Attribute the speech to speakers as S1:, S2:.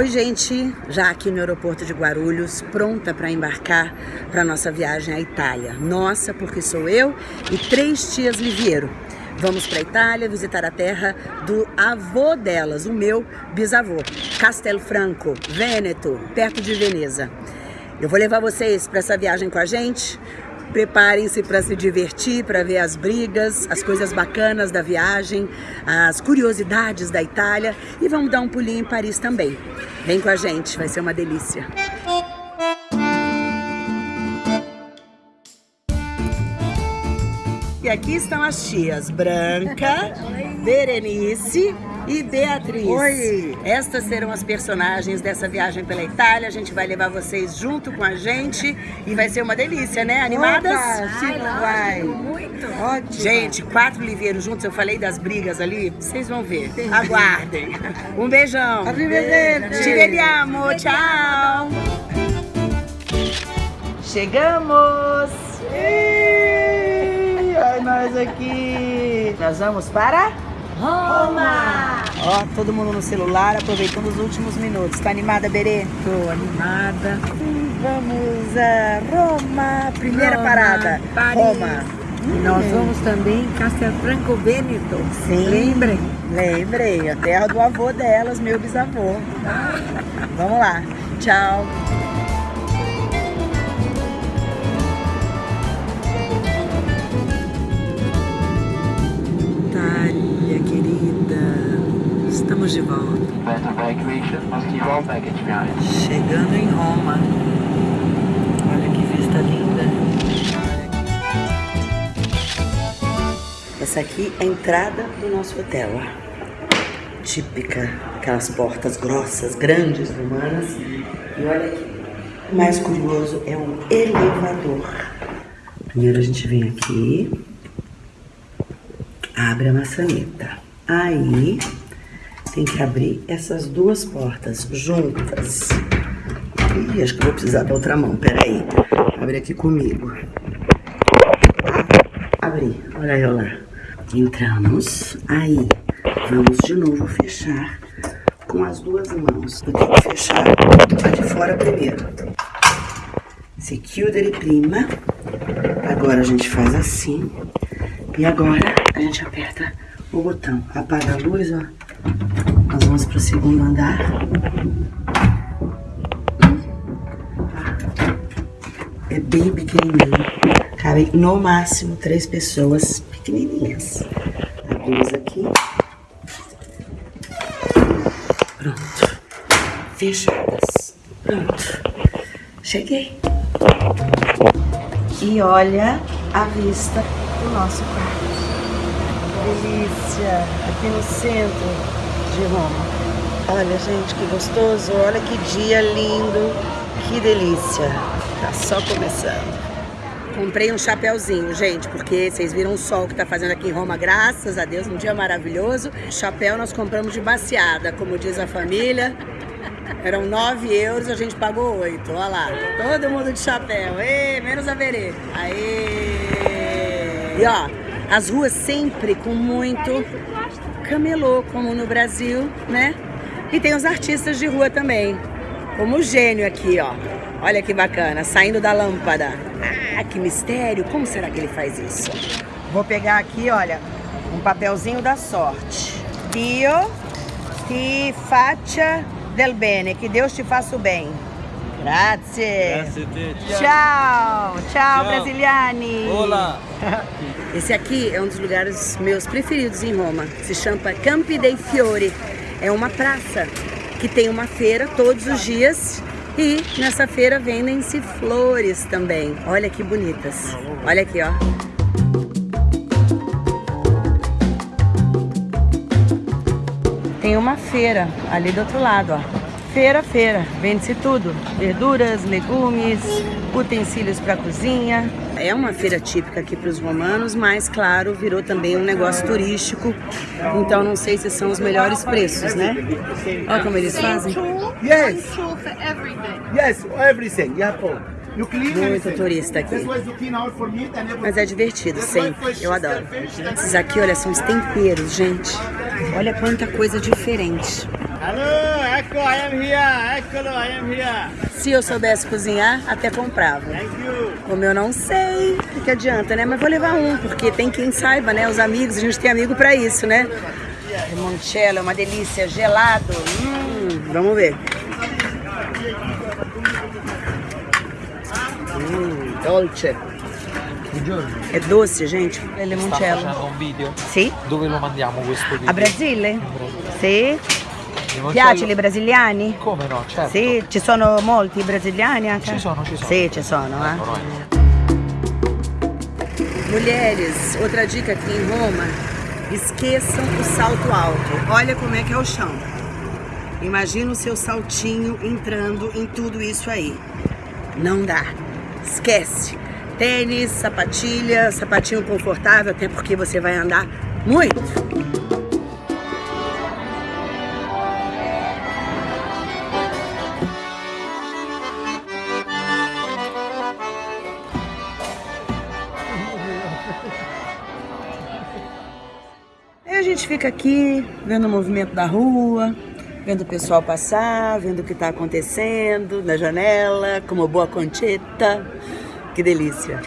S1: Oi, gente, já aqui no aeroporto de Guarulhos, pronta para embarcar para nossa viagem à Itália. Nossa, porque sou eu e três tias Liviero. Vamos para a Itália visitar a terra do avô delas, o meu bisavô, Castelfranco, Vêneto, perto de Veneza. Eu vou levar vocês para essa viagem com a gente. Preparem-se para se divertir, para ver as brigas, as coisas bacanas da viagem, as curiosidades da Itália e vamos dar um pulinho em Paris também. Vem com a gente, vai ser uma delícia. E aqui estão as tias Branca, Berenice e Beatriz.
S2: Oi!
S1: Estas serão as personagens dessa viagem pela Itália. A gente vai levar vocês junto com a gente e vai ser uma delícia, né? Animadas?
S2: Opa, sim, vai.
S3: Muito.
S2: Ótimo.
S1: Gente, quatro livreiros juntos, eu falei das brigas ali, vocês vão ver. Aguardem. Um beijão.
S2: Arrivederci.
S1: Ci vediamo, tchau. Chegamos.
S2: Ih, Olha nós aqui.
S1: Nós vamos para
S3: Roma!
S1: Ó, todo mundo no celular, aproveitando os últimos minutos. Tá animada, Berê?
S2: Tô animada.
S1: Vamos a Roma. Primeira
S3: Roma,
S1: parada.
S3: Paris.
S1: Roma.
S2: E nós vamos também em Castelfranco Veneto.
S1: Sim.
S2: Lembrem.
S1: Lembrei, a terra do avô delas, meu bisavô. Vamos lá. Tchau. Chegando em Roma. Olha que vista linda. Essa aqui é a entrada do nosso hotel. Típica, aquelas portas grossas, grandes, romanas. E olha aqui. O mais curioso é o elevador. Primeiro a gente vem aqui, abre a maçaneta. Aí tem que abrir essas duas portas juntas. Ih, acho que vou precisar da outra mão, peraí. Abre aqui comigo. Abri, olha eu lá. Entramos, aí vamos de novo fechar com as duas mãos. Eu tenho que fechar a de fora primeiro. Se chiudere prima. Agora a gente faz assim. E agora a gente aperta o botão. Apaga a luz, ó. Nós vamos pro segundo andar. É bem pequenininho. Cabem no máximo três pessoas pequenininhas. Abrimos aqui. Pronto. Fechadas. Pronto. Cheguei. E olha a vista do nosso quarto. Delícia. Aqui no centro de Roma. Olha, gente, que gostoso. Olha que dia lindo. Que delícia. Tá só começando. Comprei um chapéuzinho, gente, porque vocês viram o sol que tá fazendo aqui em Roma, graças a Deus, um dia maravilhoso. Chapéu nós compramos de baseada, como diz a família. Eram 9 euros, a gente pagou 8. Olha lá, todo mundo de chapéu. Ê, menos a Verê. Aê! E ó, as ruas sempre com muito camelô, como no Brasil, né? E tem os artistas de rua também, como o gênio aqui, ó. Olha que bacana, saindo da lâmpada. Ah, que mistério, como será que ele faz isso? Vou pegar aqui, olha, um papelzinho da sorte. Dio ti faccia del bene, que Deus te faça o bem. Grazie. Tchau, tchau, brasiliani.
S4: Olá.
S1: Esse aqui é um dos lugares meus preferidos em Roma. Se chama Campi dei Fiori. É uma praça que tem uma feira todos os dias e nessa feira vendem-se flores também. Olha que bonitas. Olha aqui, ó. Tem uma feira ali do outro lado, ó. Feira, feira. Vende-se tudo. Verduras, legumes, utensílios para cozinha. É uma feira típica aqui para os romanos, mas claro, virou também um negócio turístico. Então não sei se são os melhores preços, né? Olha como eles fazem.
S5: Yes, yes, everything.
S1: Muito turista aqui. Mas é divertido, sempre. Eu adoro. Esses aqui, olha, são os temperos, gente. Olha quanta coisa diferente.
S5: Hello, Ecco, I am here. Eccolo, I am here.
S1: Se eu soubesse cozinhar, até comprava.
S5: Thank you.
S1: Como eu não sei, o que, que adianta, né? Mas vou levar um, porque tem quem saiba, né? Os amigos, a gente tem amigo pra isso, né? Limoncello é uma delícia, gelado. Hum, vamos ver. Hum, dolce. É doce, gente. É
S4: Sta
S1: limoncello.
S4: facendo un video?
S1: Sì?
S4: Dove lo mandiamo questo video?
S1: A Brasile. Sì?
S4: Limoncello?
S1: Piace i brasiliani?
S4: Come no, certo.
S1: Sì? Ci sono molti brasiliani anche?
S4: Ci sono, ci sono.
S1: Sì, ci sono, eh. Mulheres, outra dica aqui em Roma, esqueçam o salto alto. Olha como é que é o chão. Imagina o seu saltinho entrando em tudo isso aí. Não dá. Esquece. Tênis, sapatilha, sapatinho confortável, até porque você vai andar muito. Gente fica aqui vendo o movimento da rua, vendo o pessoal passar, vendo o que está acontecendo na janela, como boa concheta. Que delícia.